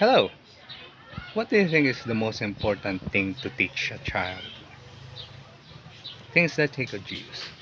Hello. What do you think is the most important thing to teach a child? Things that take a use.